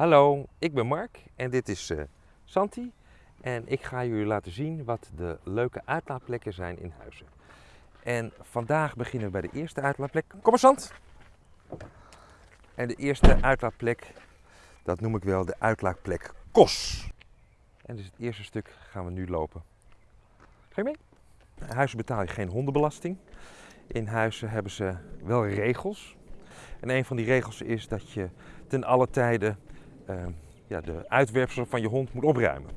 Hallo, ik ben Mark en dit is eh, Santi. En ik ga jullie laten zien wat de leuke uitlaatplekken zijn in Huizen. En vandaag beginnen we bij de eerste uitlaatplek. Kom maar Sant! En de eerste uitlaatplek, dat noem ik wel de uitlaatplek Kos. En dus het eerste stuk gaan we nu lopen. Ga je mee? In Huizen betaal je geen hondenbelasting. In Huizen hebben ze wel regels. En een van die regels is dat je ten alle tijde uh, ja, de uitwerpselen van je hond moet opruimen.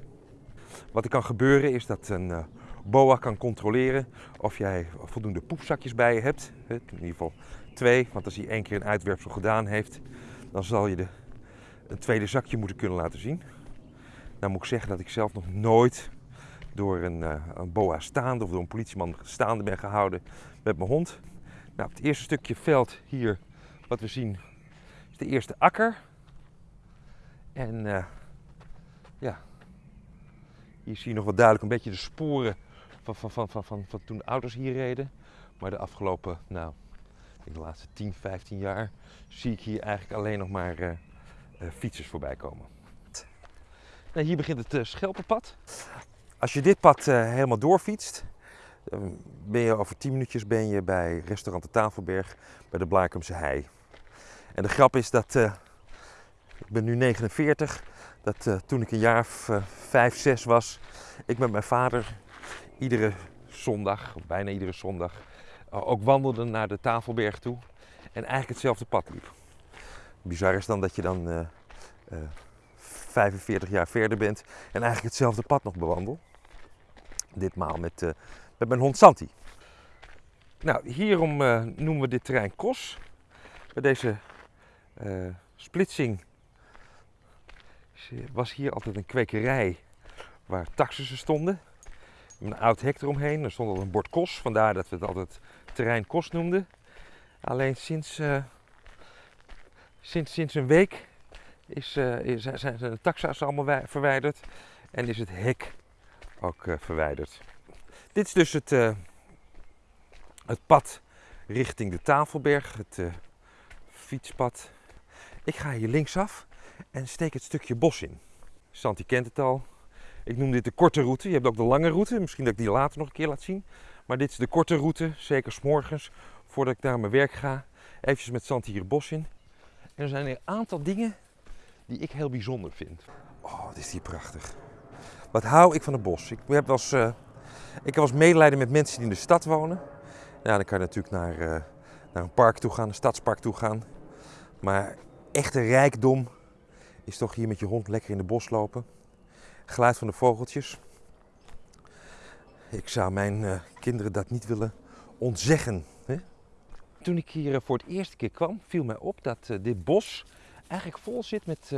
Wat er kan gebeuren is dat een uh, boa kan controleren of jij voldoende poepzakjes bij je hebt. In ieder geval twee, want als hij één keer een uitwerpsel gedaan heeft, dan zal je de, een tweede zakje moeten kunnen laten zien. Nou moet ik zeggen dat ik zelf nog nooit door een, uh, een boa staande of door een politieman staande ben gehouden met mijn hond. Nou, het eerste stukje veld hier, wat we zien, is de eerste akker. En uh, ja, hier zie je nog wat duidelijk een beetje de sporen van, van, van, van, van, van toen de auto's hier reden. Maar de afgelopen, nou, ik de laatste 10, 15 jaar zie ik hier eigenlijk alleen nog maar uh, uh, fietsers voorbij komen. Nou, hier begint het Schelpenpad. Als je dit pad helemaal doorfietst, ben je over 10 minuutjes ben je bij restaurant de Tafelberg bij de Blaakumse Hei. En de grap is dat ik ben nu 49. Dat uh, toen ik een jaar of uh, 5, 6 was, ik met mijn vader iedere zondag, bijna iedere zondag, uh, ook wandelde naar de Tafelberg toe. En eigenlijk hetzelfde pad liep. Bizar is dan dat je dan 45 jaar verder bent en eigenlijk hetzelfde pad nog bewandelt. Ditmaal met, met mijn hond Santi. Nou, hierom noemen we dit terrein Kos. Bij deze splitsing was hier altijd een kwekerij waar taxussen stonden. Een oud hek eromheen, er stond al een bord kos, vandaar dat we het altijd terrein kos noemden. Alleen sinds, uh, sinds, sinds een week is, is, zijn de taxa's allemaal verwijderd en is het hek ook uh, verwijderd. Dit is dus het, het pad richting de Tafelberg, het fietspad. Ik ga hier linksaf en steek het stukje bos in. Santi kent het al. Ik noem dit de korte route. Je hebt ook de lange route. Misschien dat ik die later nog een keer laat zien. Maar dit is de korte route, zeker s'morgens, voordat ik naar mijn werk ga. Even met Santi hier het bos in. En er zijn een aantal dingen die ik heel bijzonder vind. Oh, wat is hier prachtig. Wat hou ik van het bos. Ik heb eens, uh, ik eens medelijden met mensen die in de stad wonen. Nou, dan kan je natuurlijk naar, uh, naar een park toe gaan, een stadspark toe gaan. Maar echte rijkdom is toch hier met je hond lekker in de bos lopen. Geluid van de vogeltjes. Ik zou mijn uh, kinderen dat niet willen ontzeggen. Hè? Toen ik hier uh, voor het eerste keer kwam, viel mij op dat uh, dit bos eigenlijk vol zit met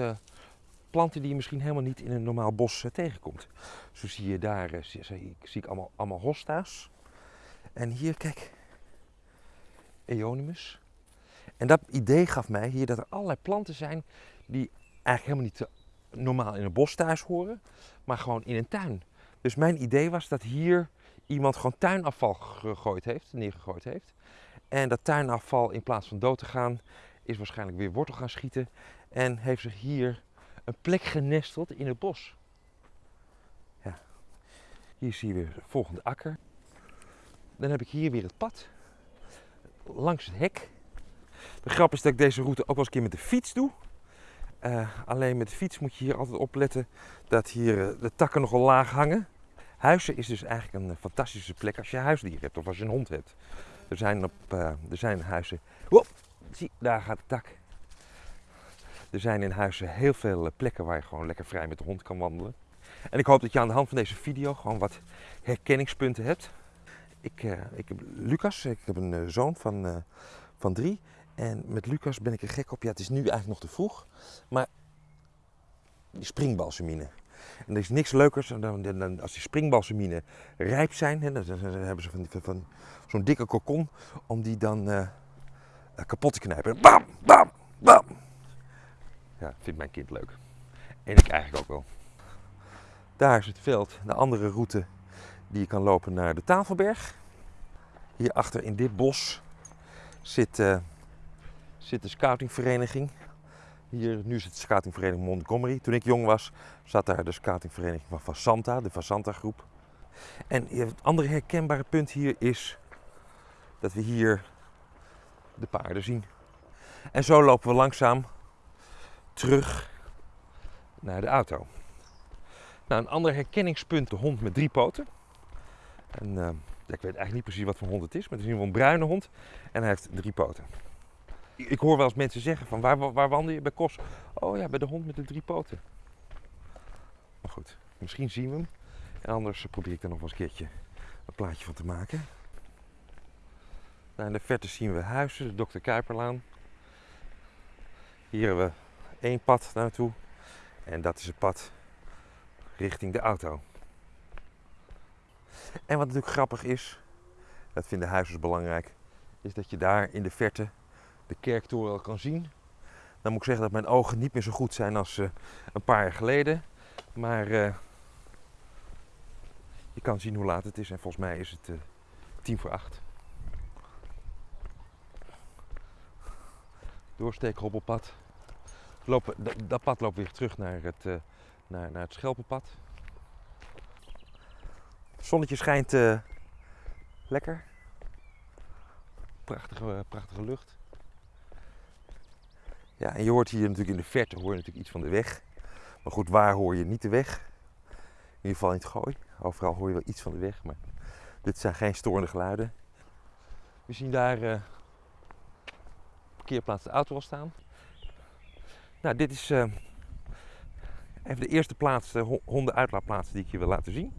planten die je misschien helemaal niet in een normaal bos tegenkomt. Zo zie je daar, zie, zie, zie, ik allemaal, allemaal hosta's. En hier, kijk, Eonimus. En dat idee gaf mij hier dat er allerlei planten zijn die eigenlijk helemaal niet normaal in een bos thuis horen, maar gewoon in een tuin. Dus mijn idee was dat hier iemand gewoon tuinafval gegooid heeft, neergegooid heeft. En dat tuinafval in plaats van dood te gaan, is waarschijnlijk weer wortel gaan schieten. En heeft zich hier een plek genesteld in het bos. Ja. Hier zie je weer de volgende akker. Dan heb ik hier weer het pad. Langs het hek. De grap is dat ik deze route ook wel eens een keer met de fiets doe. Uh, alleen met de fiets moet je hier altijd opletten dat hier uh, de takken nogal laag hangen. Huizen is dus eigenlijk een uh, fantastische plek als je huisdier hebt of als je een hond hebt. Er zijn, op, er zijn huizen. Wow, zie, daar gaat de tak. Er zijn in huizen heel veel plekken waar je gewoon lekker vrij met de hond kan wandelen. En ik hoop dat je aan de hand van deze video gewoon wat herkenningspunten hebt. Ik, ik heb Lucas, ik heb een zoon van, van drie. En met Lucas ben ik er gek op. Ja, het is nu eigenlijk nog te vroeg. Maar die springbalsemine. En er is niks leukers dan, dan als die springbalsemine rijp zijn. Hè, dan, hebben ze van, van zo'n dikke kokon. Om die dan uh, kapot te knijpen. Bam, bam, bam. Ja, vindt mijn kind leuk. En ik eigenlijk ook wel. Daar is het veld. De andere route die je kan lopen naar de Tafelberg. Hierachter in dit bos zit... Uh, zit de scoutingvereniging. Hier, nu is het scoutingvereniging Montgomery. Toen ik jong was, zat daar de scoutingvereniging van Vasanta, de Vasanta groep. En het andere herkenbare punt hier is dat we hier de paarden zien. En zo lopen we langzaam terug naar de auto. Nou, een ander herkenningspunt, de hond met drie poten. En, uh, ik weet eigenlijk niet precies wat voor hond het is, maar het is in ieder geval een bruine hond en hij heeft drie poten. Ik hoor wel eens mensen zeggen van waar, waar wandel je bij Kos? Oh ja, bij de hond met de drie poten. Maar goed, misschien zien we hem. En anders probeer ik er nog wel eens een keertje een plaatje van te maken. Nou, in de verte zien we huizen, de Dr. Kuiperlaan. Hier hebben we één pad naartoe. En dat is het pad richting de auto. En wat natuurlijk grappig is, dat vinden huizers belangrijk, is dat je daar in de verte de kerktoren kan zien. Dan moet ik zeggen dat mijn ogen niet meer zo goed zijn als uh, een paar jaar geleden. Maar uh, je kan zien hoe laat het is en volgens mij is het uh, tien voor acht. Doorsteken hobbelpad. Lopen, dat pad loopt weer terug naar het, naar, naar het Schelpenpad. Zonnetje schijnt lekker. Prachtige, prachtige lucht. Ja, en je hoort hier natuurlijk in de verte hoor natuurlijk iets van de weg. Maar goed, waar hoor je niet de weg? In ieder geval in het gooi. Overal hoor je wel iets van de weg, maar dit zijn geen storende geluiden. We zien daar uh, parkeerplaats de auto al staan. Nou, dit is uh, even de eerste plaats, de hondenuitlaatplaats die ik je wil laten zien.